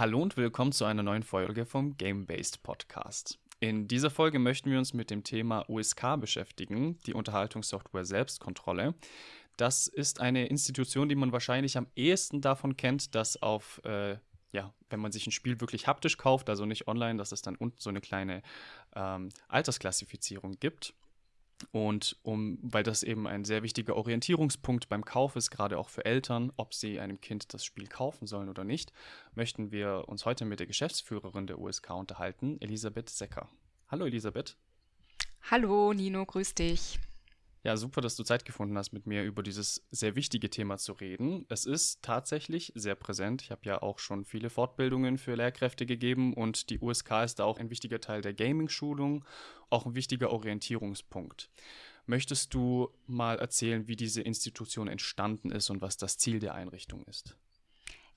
Hallo und willkommen zu einer neuen Folge vom Game-Based Podcast. In dieser Folge möchten wir uns mit dem Thema USK beschäftigen, die Unterhaltungssoftware Selbstkontrolle. Das ist eine Institution, die man wahrscheinlich am ehesten davon kennt, dass auf, äh, ja, wenn man sich ein Spiel wirklich haptisch kauft, also nicht online, dass es dann unten so eine kleine ähm, Altersklassifizierung gibt. Und um, weil das eben ein sehr wichtiger Orientierungspunkt beim Kauf ist, gerade auch für Eltern, ob sie einem Kind das Spiel kaufen sollen oder nicht, möchten wir uns heute mit der Geschäftsführerin der USK unterhalten, Elisabeth Secker. Hallo Elisabeth. Hallo Nino, grüß dich. Ja, super, dass du Zeit gefunden hast, mit mir über dieses sehr wichtige Thema zu reden. Es ist tatsächlich sehr präsent. Ich habe ja auch schon viele Fortbildungen für Lehrkräfte gegeben und die USK ist da auch ein wichtiger Teil der Gaming-Schulung, auch ein wichtiger Orientierungspunkt. Möchtest du mal erzählen, wie diese Institution entstanden ist und was das Ziel der Einrichtung ist?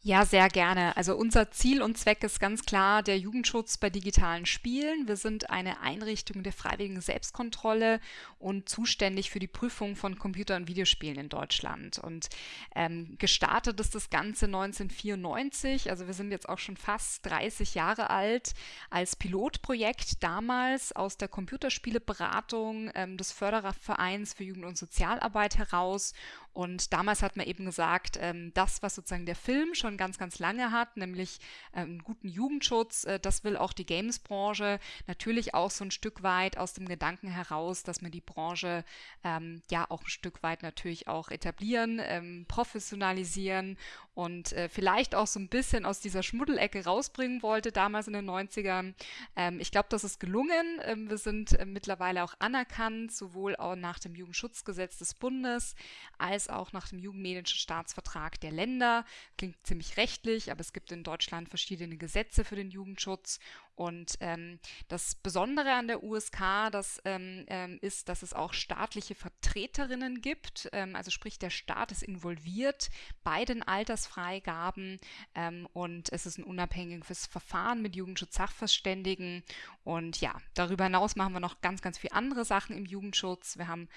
Ja, sehr gerne. Also unser Ziel und Zweck ist ganz klar der Jugendschutz bei digitalen Spielen. Wir sind eine Einrichtung der freiwilligen Selbstkontrolle und zuständig für die Prüfung von Computer- und Videospielen in Deutschland. Und ähm, gestartet ist das Ganze 1994, also wir sind jetzt auch schon fast 30 Jahre alt, als Pilotprojekt damals aus der Computerspieleberatung ähm, des Förderervereins für Jugend- und Sozialarbeit heraus. Und damals hat man eben gesagt, ähm, das, was sozusagen der Film schon ganz, ganz lange hat, nämlich äh, einen guten Jugendschutz. Äh, das will auch die Games-Branche natürlich auch so ein Stück weit aus dem Gedanken heraus, dass man die Branche ähm, ja auch ein Stück weit natürlich auch etablieren, ähm, professionalisieren und äh, vielleicht auch so ein bisschen aus dieser Schmuddelecke rausbringen wollte, damals in den 90ern. Ähm, ich glaube, das ist gelungen. Ähm, wir sind äh, mittlerweile auch anerkannt, sowohl auch nach dem Jugendschutzgesetz des Bundes als auch nach dem Jugendmedienischen Staatsvertrag der Länder. Klingt ziemlich rechtlich, aber es gibt in Deutschland verschiedene Gesetze für den Jugendschutz. Und ähm, das Besondere an der USK, das ähm, ähm, ist, dass es auch staatliche Vertreterinnen gibt. Ähm, also sprich, der Staat ist involviert bei den Altersfreigaben ähm, und es ist ein unabhängiges Verfahren mit Jugendschutz-Sachverständigen. Und ja, darüber hinaus machen wir noch ganz, ganz viele andere Sachen im Jugendschutz. Wir haben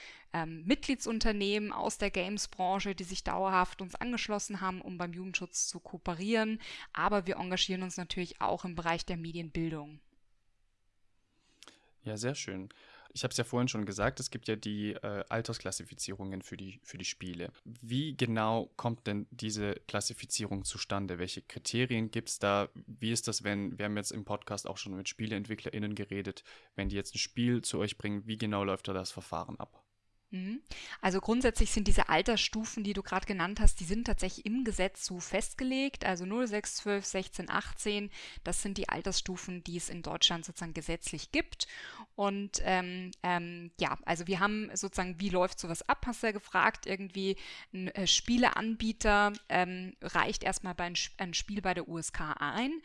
Mitgliedsunternehmen aus der Games-Branche, die sich dauerhaft uns angeschlossen haben, um beim Jugendschutz zu kooperieren. Aber wir engagieren uns natürlich auch im Bereich der Medienbildung. Ja, sehr schön. Ich habe es ja vorhin schon gesagt, es gibt ja die äh, Altersklassifizierungen für die, für die Spiele. Wie genau kommt denn diese Klassifizierung zustande? Welche Kriterien gibt es da? Wie ist das, wenn, wir haben jetzt im Podcast auch schon mit SpieleentwicklerInnen geredet, wenn die jetzt ein Spiel zu euch bringen, wie genau läuft da das Verfahren ab? Mhm. Also grundsätzlich sind diese Altersstufen, die du gerade genannt hast, die sind tatsächlich im Gesetz so festgelegt. Also 0, 6, 12, 16, 18, das sind die Altersstufen, die es in Deutschland sozusagen gesetzlich gibt. Und ähm, ähm, ja, also wir haben sozusagen, wie läuft sowas ab, hast du ja gefragt. Irgendwie ein äh, Spieleanbieter ähm, reicht erstmal bei ein, ein, Spiel bei der USK ein.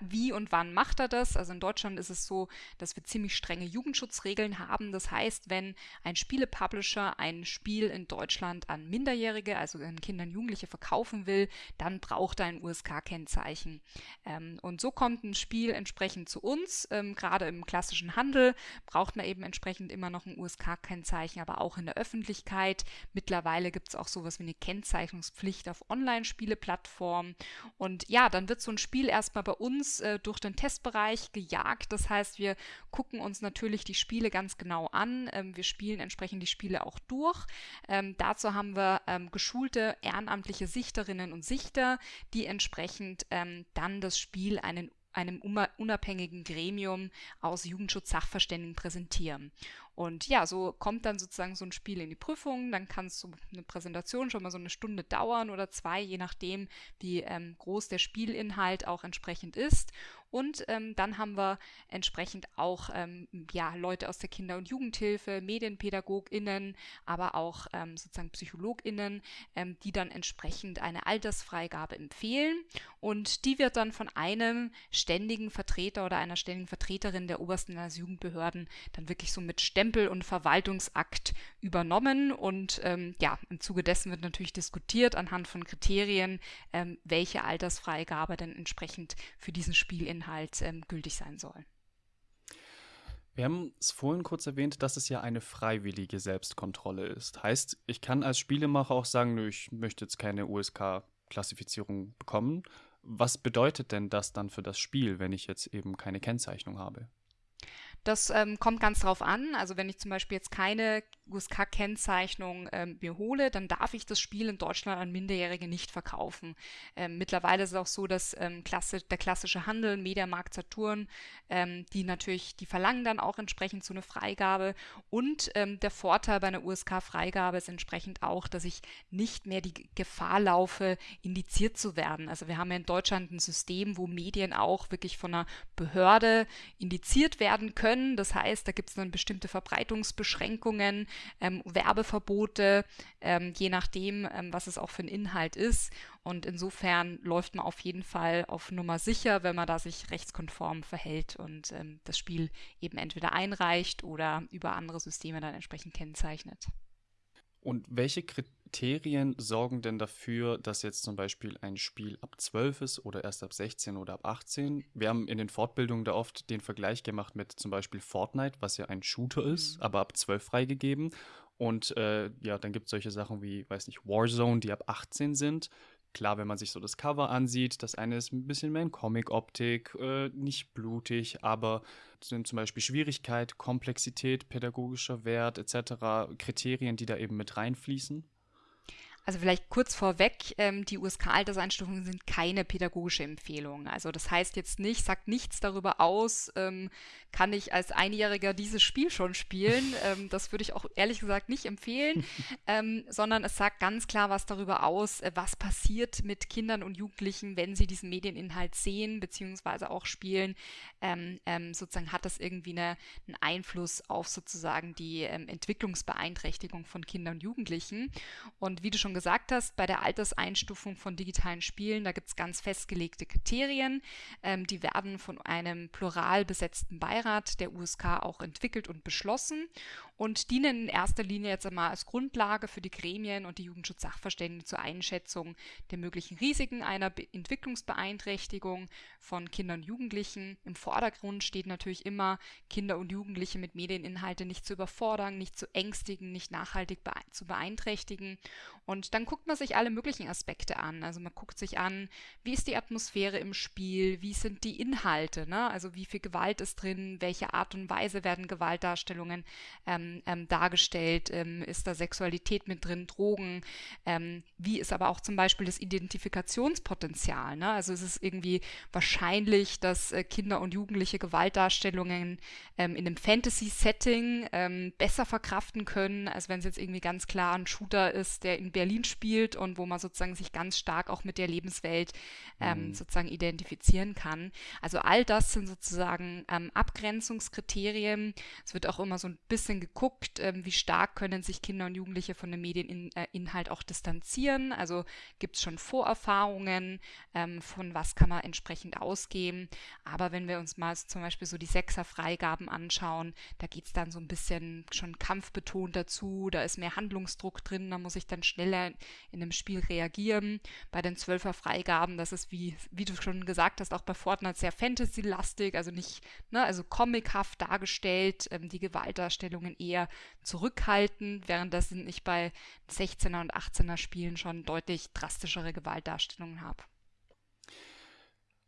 Wie und wann macht er das? Also in Deutschland ist es so, dass wir ziemlich strenge Jugendschutzregeln haben. Das heißt, wenn ein Spielepublisher Publisher ein Spiel in Deutschland an Minderjährige, also an Kinder und Jugendliche verkaufen will, dann braucht er ein USK-Kennzeichen. Ähm, und so kommt ein Spiel entsprechend zu uns. Ähm, Gerade im klassischen Handel braucht man eben entsprechend immer noch ein USK-Kennzeichen, aber auch in der Öffentlichkeit. Mittlerweile gibt es auch sowas wie eine Kennzeichnungspflicht auf Online-Spieleplattformen. Und ja, dann wird so ein Spiel erstmal bei uns äh, durch den Testbereich gejagt. Das heißt, wir gucken uns natürlich die Spiele ganz genau an. Ähm, wir spielen entsprechend die Spiele Spiele auch durch. Ähm, dazu haben wir ähm, geschulte ehrenamtliche Sichterinnen und Sichter, die entsprechend ähm, dann das Spiel einen einem unabhängigen Gremium aus Jugendschutz-Sachverständigen präsentieren. Und ja, so kommt dann sozusagen so ein Spiel in die Prüfung. Dann kann so eine Präsentation schon mal so eine Stunde dauern oder zwei, je nachdem, wie ähm, groß der Spielinhalt auch entsprechend ist. Und ähm, dann haben wir entsprechend auch ähm, ja, Leute aus der Kinder- und Jugendhilfe, MedienpädagogInnen, aber auch ähm, sozusagen PsychologInnen, ähm, die dann entsprechend eine Altersfreigabe empfehlen. Und die wird dann von einem ständigen Vertreter oder einer ständigen Vertreterin der obersten Landesjugendbehörden dann wirklich so mit Stempel und Verwaltungsakt übernommen. Und ähm, ja, im Zuge dessen wird natürlich diskutiert anhand von Kriterien, ähm, welche Altersfreigabe denn entsprechend für diesen Spielinhalt ähm, gültig sein soll. Wir haben es vorhin kurz erwähnt, dass es ja eine freiwillige Selbstkontrolle ist. Heißt, ich kann als Spielemacher auch sagen, nö, ich möchte jetzt keine USK-Klassifizierung bekommen Was bedeutet denn das dann für das Spiel, wenn ich jetzt eben keine Kennzeichnung habe? Das ähm, kommt ganz drauf an. Also wenn ich zum Beispiel jetzt keine USK-Kennzeichnung ähm, mir hole, dann darf ich das Spiel in Deutschland an Minderjährige nicht verkaufen. Ähm, mittlerweile ist es auch so, dass ähm, Klasse, der klassische Handel, Mediamarkt, Saturn, ähm, die natürlich, die verlangen dann auch entsprechend so eine Freigabe. Und ähm, der Vorteil bei einer USK-Freigabe ist entsprechend auch, dass ich nicht mehr die Gefahr laufe, indiziert zu werden. Also wir haben ja in Deutschland ein System, wo Medien auch wirklich von einer Behörde indiziert werden können. Das heißt, da gibt es dann bestimmte Verbreitungsbeschränkungen ähm, Werbeverbote, ähm, je nachdem, ähm, was es auch für ein Inhalt ist. Und insofern läuft man auf jeden Fall auf Nummer sicher, wenn man da sich rechtskonform verhält und ähm, das Spiel eben entweder einreicht oder über andere Systeme dann entsprechend kennzeichnet. Und welche Kriterien sorgen denn dafür, dass jetzt zum Beispiel ein Spiel ab 12 ist oder erst ab 16 oder ab 18? Wir haben in den Fortbildungen da oft den Vergleich gemacht mit zum Beispiel Fortnite, was ja ein Shooter ist, mhm. aber ab 12 freigegeben. Und äh, ja, dann gibt es solche Sachen wie, weiß nicht, Warzone, die ab 18 sind. Klar, wenn man sich so das Cover ansieht, das eine ist ein bisschen mehr in Comic-Optik, äh, nicht blutig, aber sind zum Beispiel Schwierigkeit, Komplexität, pädagogischer Wert etc. Kriterien, die da eben mit reinfließen? Also vielleicht kurz vorweg, ähm, die USK-Alterseinstufungen sind keine pädagogische Empfehlung. Also das heißt jetzt nicht, sagt nichts darüber aus, ähm, kann ich als Einjähriger dieses Spiel schon spielen. ähm, das würde ich auch ehrlich gesagt nicht empfehlen, ähm, sondern es sagt ganz klar was darüber aus, äh, was passiert mit Kindern und Jugendlichen, wenn sie diesen Medieninhalt sehen beziehungsweise auch spielen. Ähm, ähm, sozusagen hat das irgendwie eine, einen Einfluss auf sozusagen die Entwicklungsbeeinträchtigung von Kindern und Jugendlichen. Und wie du schon gesagt hast, bei der Alterseinstufung von digitalen Spielen, da gibt es ganz festgelegte Kriterien. Ähm, die werden von einem plural besetzten Beirat der USK auch entwickelt und beschlossen und dienen in erster Linie jetzt einmal als Grundlage für die Gremien und die Jugendschutzsachverständigen zur Einschätzung der möglichen Risiken einer Be Entwicklungsbeeinträchtigung von Kindern und Jugendlichen. Im Vordergrund steht natürlich immer, Kinder und Jugendliche mit Medieninhalte nicht zu überfordern, nicht zu ängstigen, nicht nachhaltig bee zu beeinträchtigen. Und dann guckt man sich alle möglichen Aspekte an. Also man guckt sich an, wie ist die Atmosphäre im Spiel, wie sind die Inhalte, ne? also wie viel Gewalt ist drin, welche Art und Weise werden Gewaltdarstellungen ähm, ähm, dargestellt? Ähm, ist da Sexualität mit drin, Drogen? Ähm, wie ist aber auch zum Beispiel das Identifikationspotenzial? Ne? Also ist es irgendwie wahrscheinlich, dass äh, Kinder und Jugendliche Gewaltdarstellungen ähm, in einem Fantasy-Setting ähm, besser verkraften können, als wenn es jetzt irgendwie ganz klar ein Shooter ist, der in Berlin spielt und wo man sozusagen sich ganz stark auch mit der Lebenswelt ähm, mhm. sozusagen identifizieren kann. Also all das sind sozusagen Abgrenzungskriterien. Es wird auch immer so ein bisschen geguckt, guckt, ähm, wie stark können sich Kinder und Jugendliche von dem Medieninhalt äh, auch distanzieren. Also gibt es schon Vorerfahrungen, ähm, von was kann man entsprechend ausgehen. Aber wenn wir uns mal zum Beispiel so die Sechser-Freigaben anschauen, da geht es dann so ein bisschen schon kampfbetont dazu, da ist mehr Handlungsdruck drin, da muss ich dann schneller in dem Spiel reagieren. Bei den Zwölfer-Freigaben, das ist wie, wie du schon gesagt hast, auch bei Fortnite sehr Fantasy-lastig, also nicht, ne, also comichaft dargestellt, ähm, die Gewaltdarstellungen eher eher zurückhaltend, währenddessen ich bei 16er und 18er Spielen schon deutlich drastischere Gewaltdarstellungen habe.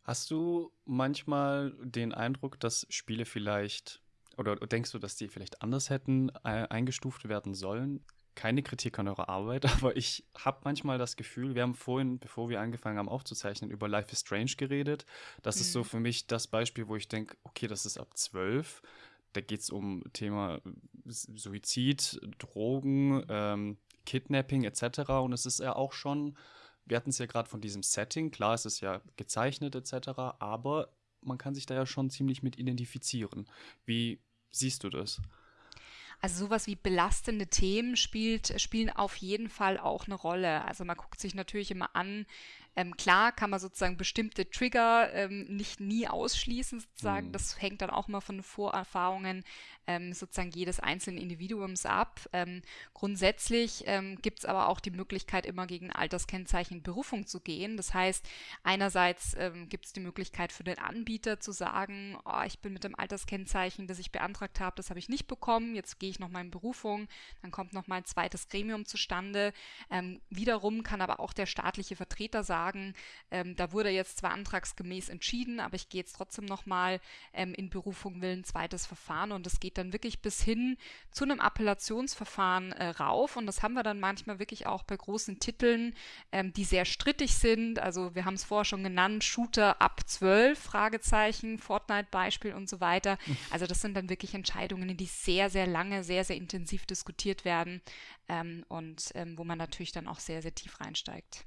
Hast du manchmal den Eindruck, dass Spiele vielleicht oder denkst du, dass die vielleicht anders hätten äh, eingestuft werden sollen? keine Kritik an eurer Arbeit, aber ich habe manchmal das Gefühl, wir haben vorhin, bevor wir angefangen haben aufzuzeichnen, über Life is Strange geredet. Das mhm. ist so mhm. für mich das Beispiel, wo ich denke, okay, das ist ab zwölf da geht es um Thema Suizid, Drogen, ähm, Kidnapping etc. Und es ist ja auch schon, wir hatten es ja gerade von diesem Setting, klar, es ist ja gezeichnet etc., aber man kann sich da ja schon ziemlich mit identifizieren. Wie siehst du das? Also sowas wie belastende Themen spielt, spielen auf jeden Fall auch eine Rolle. Also man guckt sich natürlich immer an, ähm, klar kann man sozusagen bestimmte Trigger ähm, nicht nie ausschließen, sozusagen. Mhm. Das hängt dann auch mal von Vorerfahrungen ähm, sozusagen jedes einzelnen Individuums ab. Ähm, grundsätzlich ähm, gibt es aber auch die Möglichkeit, immer gegen Alterskennzeichen Berufung zu gehen. Das heißt, einerseits ähm, gibt es die Möglichkeit für den Anbieter zu sagen, oh, ich bin mit dem Alterskennzeichen, das ich beantragt habe, das habe ich nicht bekommen, jetzt gehe ich nochmal in Berufung, dann kommt nochmal ein zweites Gremium zustande. wiederum kann aber auch der staatliche Vertreter sagen, sagen, ähm, da wurde jetzt zwar antragsgemäß entschieden, aber ich gehe jetzt trotzdem nochmal ähm, in Berufung will ein zweites Verfahren und es geht dann wirklich bis hin zu einem Appellationsverfahren äh, rauf und das haben wir dann manchmal wirklich auch bei großen Titeln, ähm, die sehr strittig sind. Also wir haben es vorher schon genannt, Shooter ab 12, Fragezeichen, Fortnite-Beispiel und so weiter. Also das sind dann wirklich Entscheidungen, die sehr, sehr lange, sehr, sehr intensiv diskutiert werden ähm, und ähm, wo man natürlich dann auch sehr, sehr tief reinsteigt.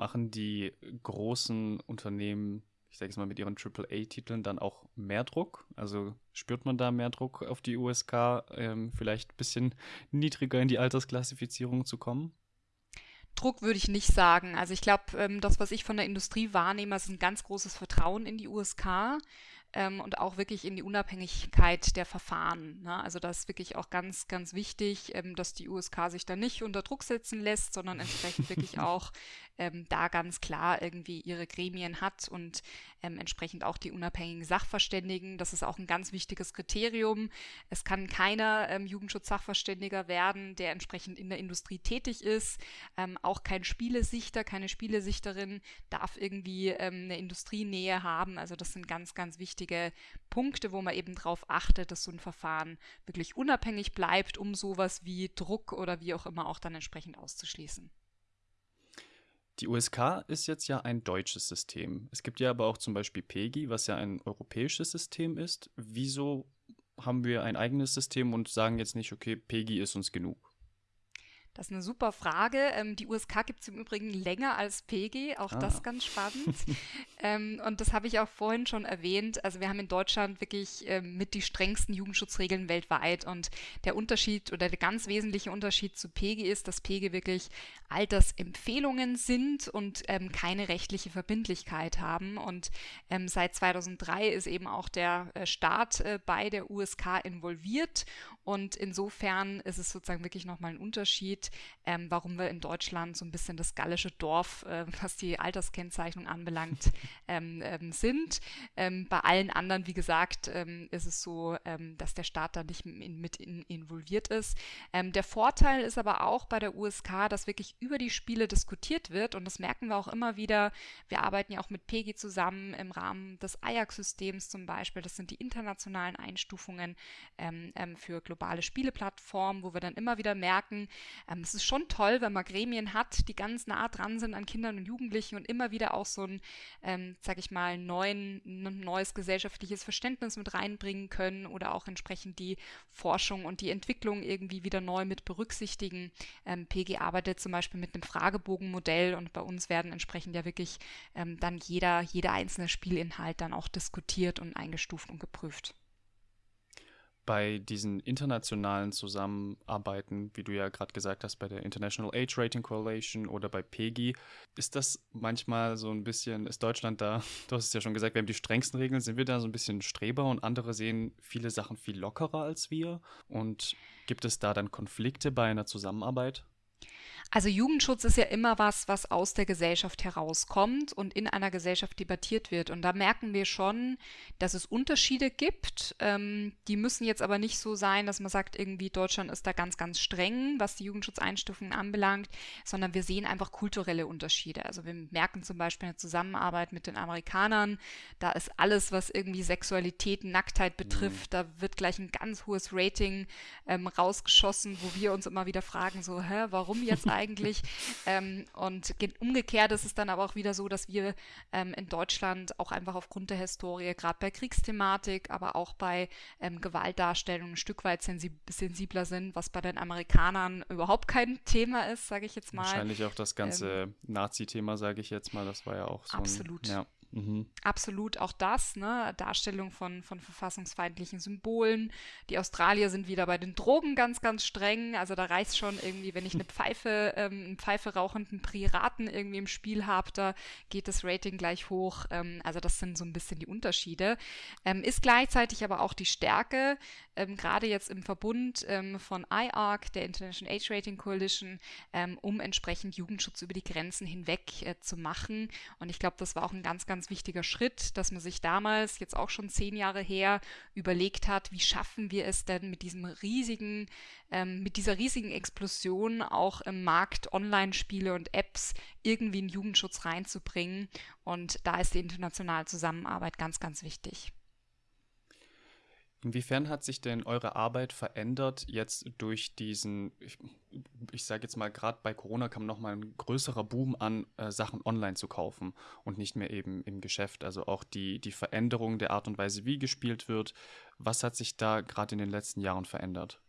Machen die großen Unternehmen, ich sage es mal mit ihren AAA-Titeln, dann auch mehr Druck? Also spürt man da mehr Druck auf die USK, ähm, vielleicht ein bisschen niedriger in die Altersklassifizierung zu kommen? Druck würde ich nicht sagen. Also ich glaube, ähm, das, was ich von der Industrie wahrnehme, ist ein ganz großes Vertrauen in die USK ähm, und auch wirklich in die Unabhängigkeit der Verfahren. Ne? Also das ist wirklich auch ganz, ganz wichtig, ähm, dass die USK sich da nicht unter Druck setzen lässt, sondern entsprechend wirklich auch ähm, da ganz klar irgendwie ihre Gremien hat und ähm, entsprechend auch die unabhängigen Sachverständigen. Das ist auch ein ganz wichtiges Kriterium. Es kann keiner ähm, Jugendschutzsachverständiger werden, der entsprechend in der Industrie tätig ist. Ähm, auch kein Spielesichter, keine Spielesichterin darf irgendwie eine Industrienähe haben. Also das sind ganz, ganz wichtige Punkte, wo man eben darauf achtet, dass so ein Verfahren wirklich unabhängig bleibt, um sowas wie Druck oder wie auch immer auch dann entsprechend auszuschließen. Die USK ist jetzt ja ein deutsches System. Es gibt ja aber auch zum Beispiel PEGI, was ja ein europäisches System ist. Wieso haben wir ein eigenes System und sagen jetzt nicht, okay, PEGI ist uns genug? Das ist eine super Frage. Ähm, die USK gibt es im Übrigen länger als PG, auch ah. das ganz spannend. ähm, und das habe ich auch vorhin schon erwähnt. Also wir haben in Deutschland wirklich ähm, mit die strengsten Jugendschutzregeln weltweit. Und der Unterschied oder der ganz wesentliche Unterschied zu PG ist, dass PG wirklich Altersempfehlungen sind und ähm, keine rechtliche Verbindlichkeit haben. Und ähm, seit 2003 ist eben auch der äh, Staat äh, bei der USK involviert. Und insofern ist es sozusagen wirklich nochmal ein Unterschied geht, ähm, warum wir in Deutschland so ein bisschen das gallische Dorf, äh, was die Alterskennzeichnung anbelangt, ähm, ähm, sind. Ähm, bei allen anderen, wie gesagt, ähm, ist es so, ähm, dass der Staat da nicht in, mit in, involviert ist. der Vorteil ist aber auch bei der USK, dass wirklich über die Spiele diskutiert wird und das merken wir auch immer wieder. Wir arbeiten ja auch mit PEGI zusammen im Rahmen des Ajax-Systems zum Beispiel. Das sind die internationalen Einstufungen für globale Spieleplattformen, wo wir dann immer wieder merken, ähm, es ist schon toll, wenn man Gremien hat, die ganz nah dran sind an Kindern und Jugendlichen und immer wieder auch so ein, ähm, sag ich mal, neuen, neues gesellschaftliches Verständnis mit reinbringen können oder auch entsprechend die Forschung und die Entwicklung irgendwie wieder neu mit berücksichtigen. Ähm, PG arbeitet zum Beispiel mit einem Fragebogenmodell und bei uns werden entsprechend ja wirklich ähm, dann jeder, jeder einzelne Spielinhalt dann auch diskutiert und eingestuft und geprüft bei diesen internationalen Zusammenarbeiten, wie du ja gerade gesagt hast, bei der International Age Rating Coalition oder bei PEGI, ist das manchmal so ein bisschen, ist Deutschland da, du hast es ja schon gesagt, wir haben die strengsten Regeln, sind wir da so ein bisschen Streber und andere sehen viele Sachen viel lockerer als wir? Und gibt es da dann Konflikte bei einer Zusammenarbeit? Also Jugendschutz ist ja immer was, was aus der Gesellschaft herauskommt und in einer Gesellschaft debattiert wird. Und da merken wir schon, dass es Unterschiede gibt. Ähm, die müssen jetzt aber nicht so sein, dass man sagt, irgendwie Deutschland ist da ganz, ganz streng, was die Jugendschutzeinstufungen anbelangt, sondern wir sehen einfach kulturelle Unterschiede. Also wir merken zum Beispiel eine Zusammenarbeit mit den Amerikanern, da ist alles, was irgendwie Sexualität, Nacktheit betrifft, mhm. da wird gleich ein ganz hohes Rating ähm, rausgeschossen, wo wir uns immer wieder fragen, so, hä, warum jetzt eigentlich? Ähm, und umgekehrt ist es dann aber auch wieder so, dass wir ähm, in Deutschland auch einfach aufgrund der Historie, gerade bei Kriegsthematik, aber auch bei ähm, Gewaltdarstellungen ein Stück weit sensib sensibler sind, was bei den Amerikanern überhaupt kein Thema ist, sage ich jetzt mal. Wahrscheinlich auch das ganze ähm, Nazi-Thema, sage ich jetzt mal, das war ja auch so. Absolut. Ein, ja. Mhm. Absolut auch das, ne? Darstellung von, von verfassungsfeindlichen Symbolen. Die Australier sind wieder bei den Drogen ganz, ganz streng. Also da reicht schon irgendwie, wenn ich eine Pfeife, ähm, einen Pfeife rauchenden Piraten irgendwie im Spiel habe, da geht das Rating gleich hoch. Ähm, also das sind so ein bisschen die Unterschiede. Ähm, ist gleichzeitig aber auch die Stärke, ähm, gerade jetzt im Verbund ähm, von IARC, der International Age Rating Coalition, ähm, um entsprechend Jugendschutz über die Grenzen hinweg äh, zu machen. Und ich glaube, das war auch ein ganz, ganz wichtiger Schritt, dass man sich damals, jetzt auch schon zehn Jahre her, überlegt hat, wie schaffen wir es denn mit diesem riesigen, ähm, mit dieser riesigen Explosion auch im Markt Online-Spiele und Apps irgendwie einen Jugendschutz reinzubringen. Und da ist die internationale Zusammenarbeit ganz, ganz wichtig. Inwiefern hat sich denn eure Arbeit verändert jetzt durch diesen, ich, ich sage jetzt mal, gerade bei Corona kam nochmal ein größerer Boom an, äh, Sachen online zu kaufen und nicht mehr eben im Geschäft. Also auch die, die Veränderung der Art und Weise, wie gespielt wird. Was hat sich da gerade in den letzten Jahren verändert?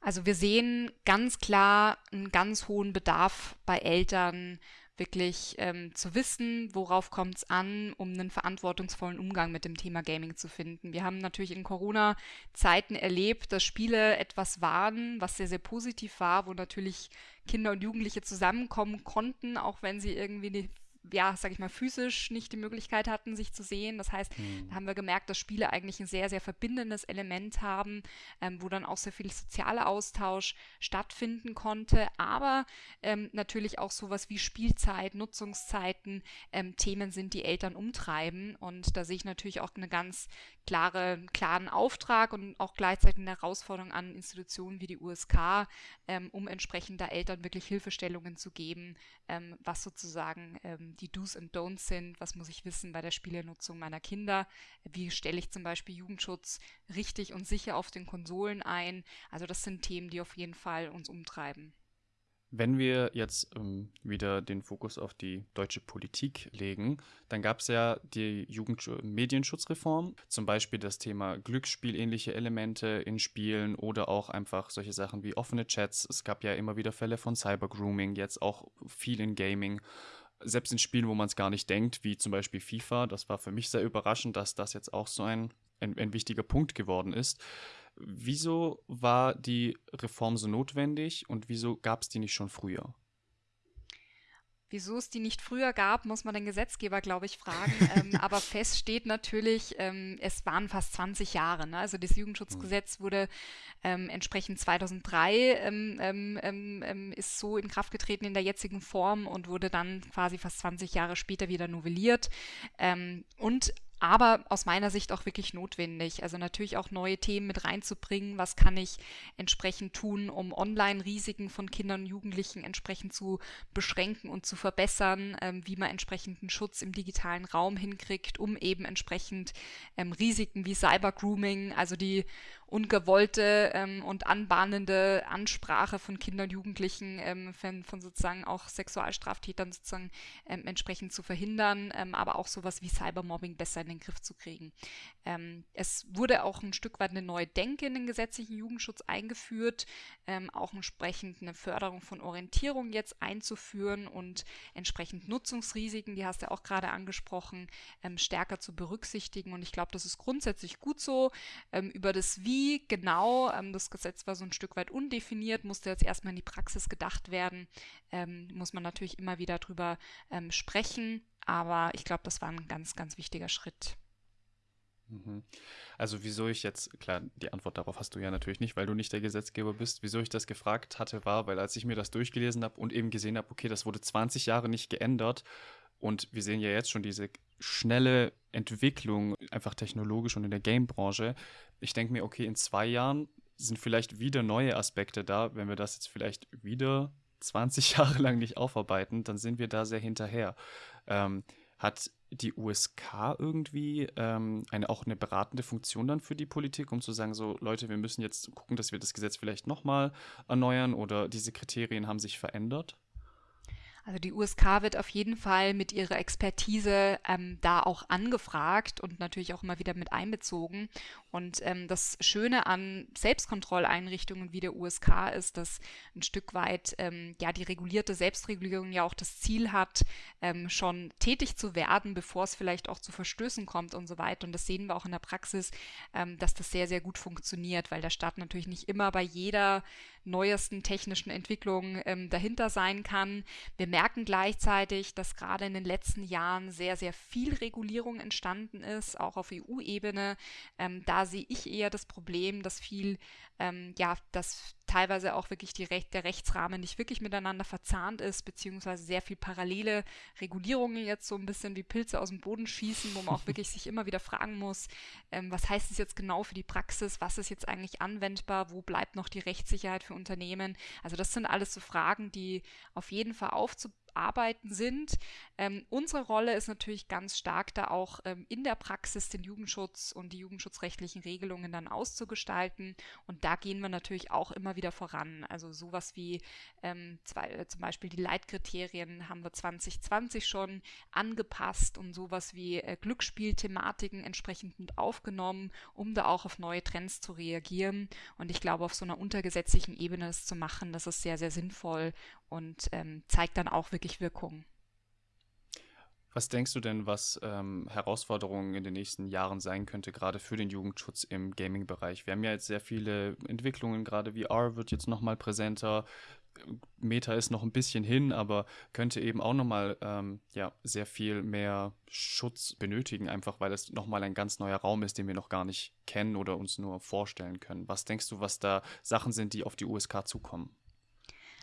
Also wir sehen ganz klar einen ganz hohen Bedarf bei Eltern, wirklich ähm, zu wissen, worauf kommt es an, um einen verantwortungsvollen Umgang mit dem Thema Gaming zu finden. Wir haben natürlich in Corona-Zeiten erlebt, dass Spiele etwas waren, was sehr, sehr positiv war, wo natürlich Kinder und Jugendliche zusammenkommen konnten, auch wenn sie irgendwie ja, sag ich mal, physisch nicht die Möglichkeit hatten, sich zu sehen. Das heißt, mhm. da haben wir gemerkt, dass Spiele eigentlich ein sehr, sehr verbindendes Element haben, ähm, wo dann auch sehr viel sozialer Austausch stattfinden konnte, aber ähm, natürlich auch sowas wie Spielzeit, Nutzungszeiten ähm, Themen sind, die Eltern umtreiben. Und da sehe ich natürlich auch eine ganz klare, klaren Auftrag und auch gleichzeitig eine Herausforderung an Institutionen wie die USK, ähm, um entsprechend da Eltern wirklich Hilfestellungen zu geben, ähm, was sozusagen ähm, die Do's und Don'ts sind, was muss ich wissen bei der Spielenutzung meiner Kinder, wie stelle ich zum Beispiel Jugendschutz richtig und sicher auf den Konsolen ein. Also das sind Themen, die auf jeden Fall uns umtreiben. Wenn wir jetzt ähm, wieder den Fokus auf die deutsche Politik legen, dann gab es ja die Jugendmedienschutzreform, zum Beispiel das Thema Glücksspielähnliche Elemente in Spielen oder auch einfach solche Sachen wie offene Chats. Es gab ja immer wieder Fälle von Cybergrooming, jetzt auch viel in Gaming selbst in Spielen, wo man es gar nicht denkt, wie zum Beispiel FIFA, das war für mich sehr überraschend, dass das jetzt auch so ein, ein, ein wichtiger Punkt geworden ist. Wieso war die Reform so notwendig und wieso gab es die nicht schon früher? Wieso es die nicht früher gab, muss man den Gesetzgeber, glaube ich, fragen. ähm, aber fest steht natürlich, ähm, es waren fast 20 Jahre. Ne? Also das Jugendschutzgesetz wurde ähm, entsprechend 2003 ähm, ähm, ähm, ist so in Kraft getreten in der jetzigen Form und wurde dann quasi fast 20 Jahre später wieder novelliert. und aber aus meiner Sicht auch wirklich notwendig. Also natürlich auch neue Themen mit reinzubringen. Was kann ich entsprechend tun, um Online-Risiken von Kindern und Jugendlichen entsprechend zu beschränken und zu verbessern, ähm, wie man entsprechenden Schutz im digitalen Raum hinkriegt, um eben entsprechend ähm, Risiken wie Cyber-Grooming, also die ungewollte ähm, und anbahnende Ansprache von Kindern und Jugendlichen ähm, von, von, sozusagen auch Sexualstraftätern sozusagen ähm, entsprechend zu verhindern, ähm, aber auch sowas wie Cybermobbing besser in den Griff zu kriegen. Ähm, es wurde auch ein Stück weit eine neue Denke in den gesetzlichen Jugendschutz eingeführt, ähm, auch entsprechend eine Förderung von Orientierung jetzt einzuführen und entsprechend Nutzungsrisiken, die hast du auch gerade angesprochen, stärker zu berücksichtigen. Und ich glaube, das ist grundsätzlich gut so. über das Wie genau, ähm, das Gesetz war so ein Stück weit undefiniert, musste jetzt erstmal in die Praxis gedacht werden, ähm, muss man natürlich immer wieder drüber ähm, sprechen, aber ich glaube, das war ein ganz, ganz wichtiger Schritt. Mhm. Also wieso ich jetzt, klar, die Antwort darauf hast du ja natürlich nicht, weil du nicht der Gesetzgeber bist. Wieso ich das gefragt hatte, war, weil als ich mir das durchgelesen habe und eben gesehen habe, okay, das wurde 20 Jahre nicht geändert und wir sehen ja jetzt schon diese schnelle Entwicklung, einfach technologisch und in der Game-Branche. Ich denke mir, okay, in zwei Jahren sind vielleicht wieder neue Aspekte da. Wenn wir das jetzt vielleicht wieder 20 Jahre lang nicht aufarbeiten, dann sind wir da sehr hinterher. Ähm, hat die USK irgendwie ähm, eine, auch eine beratende Funktion dann für die Politik, um zu sagen, so Leute, wir müssen jetzt gucken, dass wir das Gesetz vielleicht nochmal erneuern oder diese Kriterien haben sich verändert? Also die USK wird auf jeden Fall mit ihrer Expertise ähm, da auch angefragt und natürlich auch immer wieder mit einbezogen. Und ähm, das Schöne an Selbstkontrolleinrichtungen wie der USK ist, dass ein Stück weit ähm, ja die regulierte Selbstregulierung ja auch das Ziel hat, ähm, schon tätig zu werden, bevor es vielleicht auch zu Verstößen kommt und so weiter. Und das sehen wir auch in der Praxis, ähm, dass das sehr, sehr gut funktioniert, weil der Staat natürlich nicht immer bei jeder neuesten technischen Entwicklung ähm, dahinter sein kann. Wir merken gleichzeitig, dass gerade in den letzten Jahren sehr, sehr viel Regulierung entstanden ist, auch auf EU-Ebene. Ähm, da sehe ich eher das Problem, dass viel, ähm, ja, dass teilweise auch wirklich die Recht, der Rechtsrahmen nicht wirklich miteinander verzahnt ist, beziehungsweise sehr viel parallele Regulierungen jetzt so ein bisschen wie Pilze aus dem Boden schießen, wo man auch wirklich sich immer wieder fragen muss, ähm, was heißt es jetzt genau für die Praxis, was ist jetzt eigentlich anwendbar, wo bleibt noch die Rechtssicherheit für Unternehmen. Also das sind alles so Fragen, die auf jeden Fall aufzubauen arbeiten sind. Ähm, unsere Rolle ist natürlich ganz stark da auch ähm, in der Praxis den Jugendschutz und die jugendschutzrechtlichen Regelungen dann auszugestalten. Und da gehen wir natürlich auch immer wieder voran. Also sowas wie ähm, zwei, äh, zum Beispiel die Leitkriterien haben wir 2020 schon angepasst und sowas wie äh, Glücksspielthematiken entsprechend mit aufgenommen, um da auch auf neue Trends zu reagieren. Und ich glaube, auf so einer untergesetzlichen Ebene es zu machen, das ist sehr, sehr sinnvoll und ähm, zeigt dann auch wirklich Wirkung. Was denkst du denn, was ähm, Herausforderungen in den nächsten Jahren sein könnte, gerade für den Jugendschutz im Gaming-Bereich? Wir haben ja jetzt sehr viele Entwicklungen, gerade VR wird jetzt nochmal präsenter. Meta ist noch ein bisschen hin, aber könnte eben auch nochmal ähm, ja, sehr viel mehr Schutz benötigen, einfach weil es nochmal ein ganz neuer Raum ist, den wir noch gar nicht kennen oder uns nur vorstellen können. Was denkst du, was da Sachen sind, die auf die USK zukommen?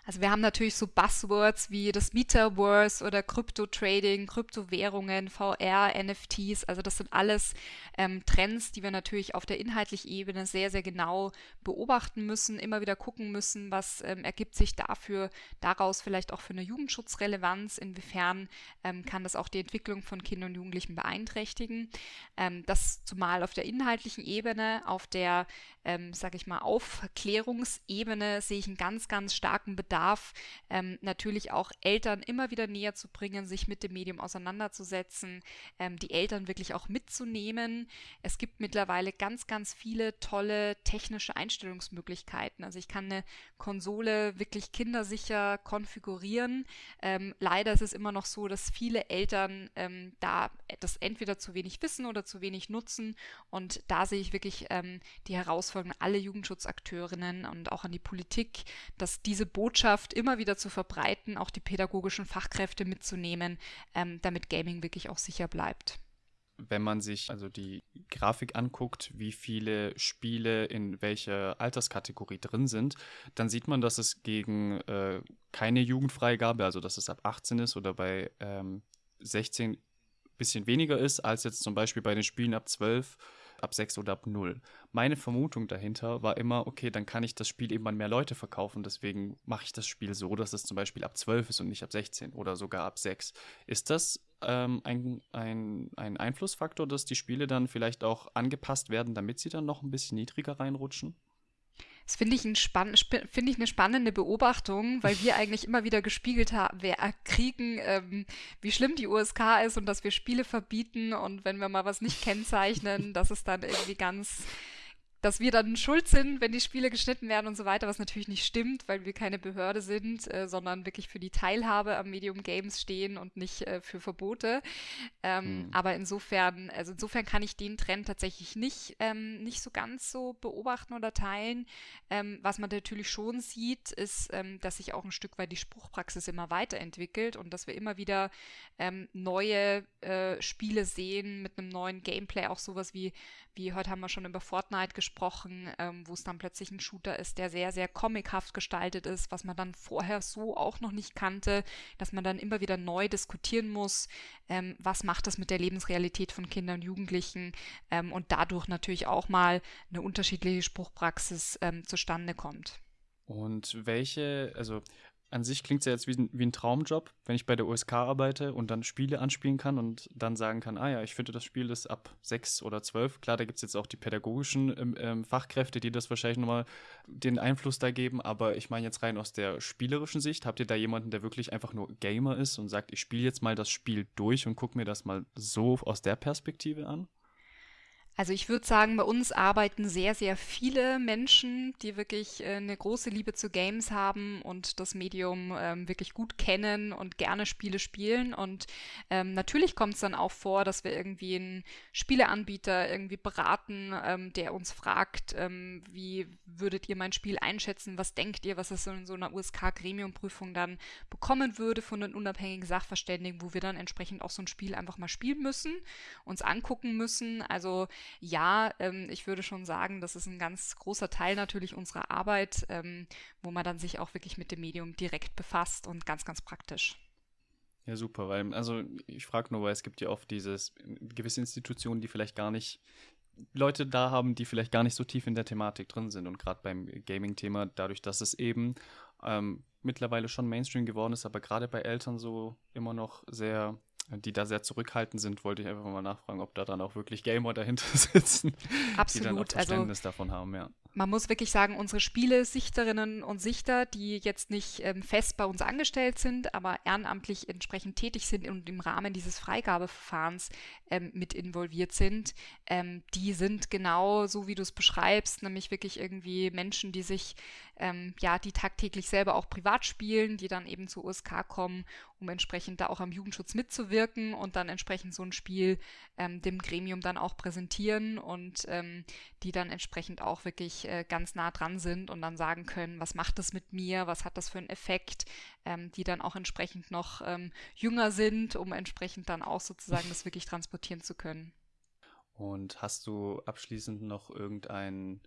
Also wir haben natürlich so Buzzwords wie das Metaverse oder Krypto-Trading, Kryptowährungen, VR, NFTs. Also das sind alles ähm, Trends, die wir natürlich auf der inhaltlichen Ebene sehr, sehr genau beobachten müssen, immer wieder gucken müssen, was ähm, ergibt sich dafür, daraus vielleicht auch für eine Jugendschutzrelevanz, inwiefern ähm, kann das auch die Entwicklung von Kindern und Jugendlichen beeinträchtigen. Ähm, das zumal auf der inhaltlichen Ebene, auf der, ähm, sage ich mal, Aufklärungsebene sehe ich einen ganz, ganz starken Bedarf Bedarf, ähm, natürlich auch Eltern immer wieder näher zu bringen, sich mit dem Medium auseinanderzusetzen, ähm, die Eltern wirklich auch mitzunehmen. Es gibt mittlerweile ganz, ganz viele tolle technische Einstellungsmöglichkeiten. Also ich kann eine Konsole wirklich kindersicher konfigurieren. Ähm, leider ist es immer noch so, dass viele Eltern ähm, da das entweder zu wenig wissen oder zu wenig nutzen. Und da sehe ich wirklich ähm, die Herausforderung alle Jugendschutzakteurinnen und auch an die Politik, dass diese Botschaft Botschaft immer wieder zu verbreiten, auch die pädagogischen Fachkräfte mitzunehmen, ähm, damit Gaming wirklich auch sicher bleibt. Wenn man sich also die Grafik anguckt, wie viele Spiele in welcher Alterskategorie drin sind, dann sieht man, dass es gegen äh, keine Jugendfreigabe, also dass es ab 18 ist oder bei ähm, 16 bisschen weniger ist, als jetzt zum Beispiel bei den Spielen ab 12 ab 6 oder ab 0. Meine Vermutung dahinter war immer, okay, dann kann ich das Spiel eben an mehr Leute verkaufen, deswegen mache ich das Spiel so, dass es zum Beispiel ab 12 ist und nicht ab 16 oder sogar ab 6. Ist das ähm, ein, ein, ein Einflussfaktor, dass die Spiele dann vielleicht auch angepasst werden, damit sie dann noch ein bisschen niedriger reinrutschen? Das finde ich, ein find ich eine spannende Beobachtung, weil wir eigentlich immer wieder gespiegelt haben, wir kriegen, ähm, wie schlimm die USK ist und dass wir Spiele verbieten und wenn wir mal was nicht kennzeichnen, dass es dann irgendwie ganz dass wir dann schuld sind, wenn die Spiele geschnitten werden und so weiter, was natürlich nicht stimmt, weil wir keine Behörde sind, äh, sondern wirklich für die Teilhabe am Medium Games stehen und nicht äh, für Verbote. Ähm, mhm. Aber insofern, also insofern kann ich den Trend tatsächlich nicht, ähm, nicht so ganz so beobachten oder teilen. Ähm, was man natürlich schon sieht, ist, ähm, dass sich auch ein Stück weit die Spruchpraxis immer weiterentwickelt und dass wir immer wieder ähm, neue äh, Spiele sehen mit einem neuen Gameplay, auch sowas wie, wie heute haben wir schon über Fortnite gesprochen gesprochen, ähm, wo es dann plötzlich ein Shooter ist, der sehr, sehr comichaft gestaltet ist, was man dann vorher so auch noch nicht kannte, dass man dann immer wieder neu diskutieren muss, ähm, was macht das mit der Lebensrealität von Kindern und Jugendlichen ähm, und dadurch natürlich auch mal eine unterschiedliche Spruchpraxis ähm, zustande kommt. Und welche, also an sich klingt es ja jetzt wie ein, wie ein, Traumjob, wenn ich bei der USK arbeite und dann Spiele anspielen kann und dann sagen kann, ah ja, ich finde das Spiel ist ab sechs oder zwölf. Klar, da gibt es jetzt auch die pädagogischen ähm, ähm, Fachkräfte, die das wahrscheinlich nochmal den Einfluss da geben, aber ich meine jetzt rein aus der spielerischen Sicht, habt ihr da jemanden, der wirklich einfach nur Gamer ist und sagt, ich spiele jetzt mal das Spiel durch und gucke mir das mal so aus der Perspektive an? Also ich würde sagen, bei uns arbeiten sehr, sehr viele Menschen, die wirklich äh, eine große Liebe zu Games haben und das Medium ähm, wirklich gut kennen und gerne Spiele spielen. Und ähm, natürlich kommt es dann auch vor, dass wir irgendwie einen Spieleanbieter irgendwie beraten, ähm, der uns fragt, ähm, wie würdet ihr mein Spiel einschätzen, was denkt ihr, was es in so einer USK-Gremiumprüfung dann bekommen würde von den unabhängigen Sachverständigen, wo wir dann entsprechend auch so ein Spiel einfach mal spielen müssen, uns angucken müssen. Also ja, ähm, ich würde schon sagen, das ist ein ganz großer Teil natürlich unserer Arbeit, ähm, wo man dann sich auch wirklich mit dem Medium direkt befasst und ganz, ganz praktisch. Ja, super, weil, also ich frage nur, weil es gibt ja oft dieses, gewisse Institutionen, die vielleicht gar nicht Leute da haben, die vielleicht gar nicht so tief in der Thematik drin sind. Und gerade beim Gaming-Thema, dadurch, dass es eben ähm, mittlerweile schon Mainstream geworden ist, aber gerade bei Eltern so immer noch sehr die da sehr zurückhaltend sind, wollte ich einfach mal nachfragen, ob da dann auch wirklich Gamer dahinter sitzen, Absolut. die dann auch also Verständnis also, davon haben, ja man muss wirklich sagen, unsere Spielesichterinnen und Sichter, die jetzt nicht ähm, fest bei uns angestellt sind, aber ehrenamtlich entsprechend tätig sind und im Rahmen dieses Freigabeverfahrens ähm, mit involviert sind, ähm, die sind genau so, wie du es beschreibst, nämlich wirklich irgendwie Menschen, die sich, ähm, ja, die tagtäglich selber auch privat spielen, die dann eben zur USK kommen, um entsprechend da auch am Jugendschutz mitzuwirken und dann entsprechend so ein Spiel ähm, dem Gremium dann auch präsentieren und ähm, die dann entsprechend auch wirklich äh, ganz nah dran sind und dann sagen können, was macht das mit mir, was hat das für einen Effekt, ähm, die dann auch entsprechend noch ähm, jünger sind, um entsprechend dann auch sozusagen das wirklich transportieren zu können. Und hast du abschließend noch irgendein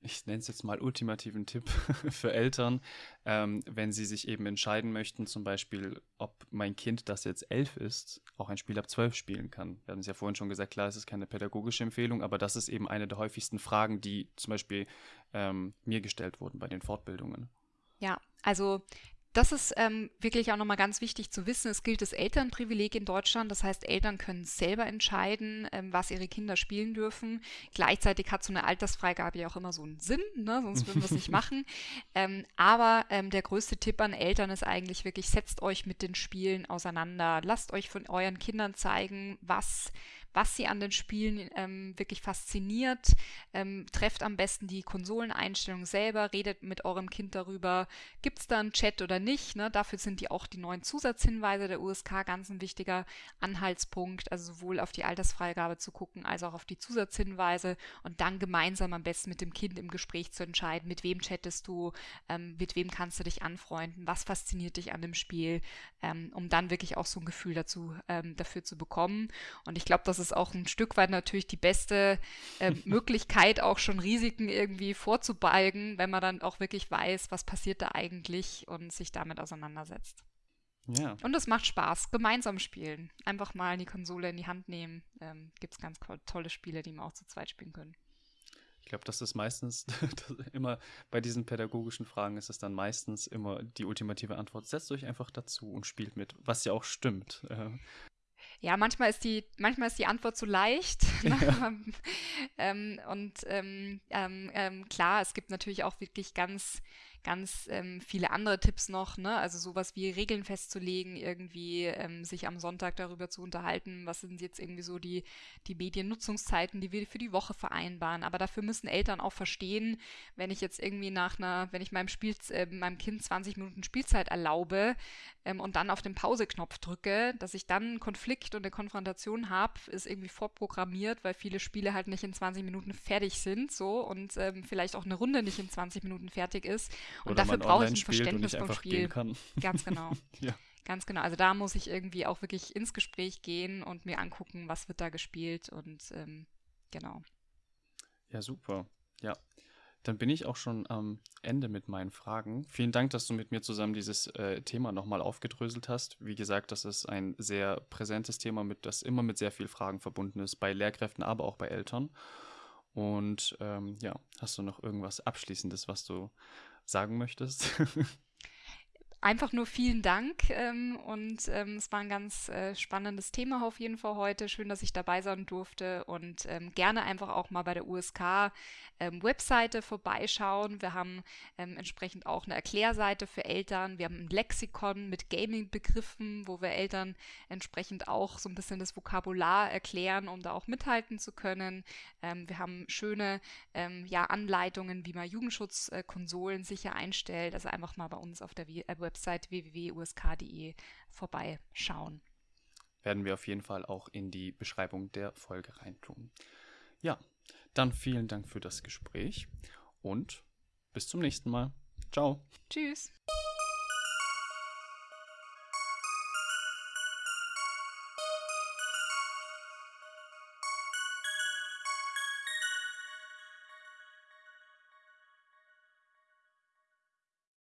ich nenne es jetzt mal ultimativen Tipp für Eltern, ähm, wenn sie sich eben entscheiden möchten, zum Beispiel, ob mein Kind, das jetzt elf ist, auch ein Spiel ab zwölf spielen kann. Wir haben es ja vorhin schon gesagt, klar, es ist keine pädagogische Empfehlung, aber das ist eben eine der häufigsten Fragen, die zum Beispiel ähm, mir gestellt wurden bei den Fortbildungen. Ja, also das ist ähm, wirklich auch nochmal ganz wichtig zu wissen. Es gilt das Elternprivileg in Deutschland. Das heißt, Eltern können selber entscheiden, ähm, was ihre Kinder spielen dürfen. Gleichzeitig hat so eine Altersfreigabe ja auch immer so einen Sinn, ne? sonst würden wir es nicht machen. Ähm, aber ähm, der größte Tipp an Eltern ist eigentlich wirklich, setzt euch mit den Spielen auseinander. Lasst euch von euren Kindern zeigen, was was sie an den Spielen ähm, wirklich fasziniert. Ähm, trefft am besten die Konsoleneinstellung selber, redet mit eurem Kind darüber, gibt es da einen Chat oder nicht. Ne? Dafür sind die auch die neuen Zusatzhinweise der USK ganz ein wichtiger Anhaltspunkt, also sowohl auf die Altersfreigabe zu gucken, als auch auf die Zusatzhinweise und dann gemeinsam am besten mit dem Kind im Gespräch zu entscheiden, mit wem chattest du, ähm, mit wem kannst du dich anfreunden, was fasziniert dich an dem Spiel, ähm, um dann wirklich auch so ein Gefühl dazu, ähm, dafür zu bekommen. Und ich glaube, das ist ist auch ein Stück weit natürlich die beste äh, Möglichkeit, auch schon Risiken irgendwie vorzubeugen, wenn man dann auch wirklich weiß, was passiert da eigentlich und sich damit auseinandersetzt. Ja. Und es macht Spaß. Gemeinsam spielen. Einfach mal die Konsole in die Hand nehmen. Ähm, Gibt es ganz tolle Spiele, die man auch zu zweit spielen können. Ich glaube, das ist meistens immer bei diesen pädagogischen Fragen ist es dann meistens immer die ultimative Antwort. Setzt euch einfach dazu und spielt mit, was ja auch stimmt. Ja, manchmal ist die, manchmal ist die Antwort zu leicht. Ne? Ja. ähm, und ähm, ähm, ähm, klar, es gibt natürlich auch wirklich ganz ganz ähm, viele andere Tipps noch, ne? Also sowas wie Regeln festzulegen, irgendwie ähm, sich am Sonntag darüber zu unterhalten, was sind jetzt irgendwie so die, die Mediennutzungszeiten, die wir für die Woche vereinbaren. Aber dafür müssen Eltern auch verstehen, wenn ich jetzt irgendwie nach einer, wenn ich meinem Spiel, äh, meinem Kind 20 Minuten Spielzeit erlaube ähm, und dann auf den Pause-Knopf drücke, dass ich dann einen Konflikt und eine Konfrontation habe, ist irgendwie vorprogrammiert, weil viele Spiele halt nicht in 20 Minuten fertig sind, so und ähm, vielleicht auch eine Runde nicht in 20 Minuten fertig ist. Und Oder dafür brauche ich ein Verständnis vom Spiel. Ganz genau. ja. Ganz genau. Also da muss ich irgendwie auch wirklich ins Gespräch gehen und mir angucken, was wird da gespielt und ähm, genau. Ja, super. Ja. Dann bin ich auch schon am Ende mit meinen Fragen. Vielen Dank, dass du mit mir zusammen dieses äh, Thema nochmal aufgedröselt hast. Wie gesagt, das ist ein sehr präsentes Thema, mit, das immer mit sehr vielen Fragen verbunden ist, bei Lehrkräften, aber auch bei Eltern. Und ähm, ja, hast du noch irgendwas Abschließendes, was du sagen möchtest? einfach nur vielen Dank ähm, und ähm, es war ein ganz äh, spannendes Thema auf jeden Fall heute. Schön, dass ich dabei sein durfte und ähm, gerne einfach auch mal bei der USK ähm, Webseite vorbeischauen. Wir haben ähm, entsprechend auch eine Erklärseite für Eltern. Wir haben ein Lexikon mit Gaming-Begriffen, wo wir Eltern entsprechend auch so ein bisschen das Vokabular erklären, um da auch mithalten zu können. Ähm, wir haben schöne ja, Anleitungen, wie man Jugendschutzkonsolen sicher einstellt. Also einfach mal bei uns auf der äh, Website www.usk.de vorbeischauen. Werden wir auf jeden Fall auch in die Beschreibung der Folge reintun. Ja, dann vielen Dank für das Gespräch und bis zum nächsten Mal. Ciao. Tschüss.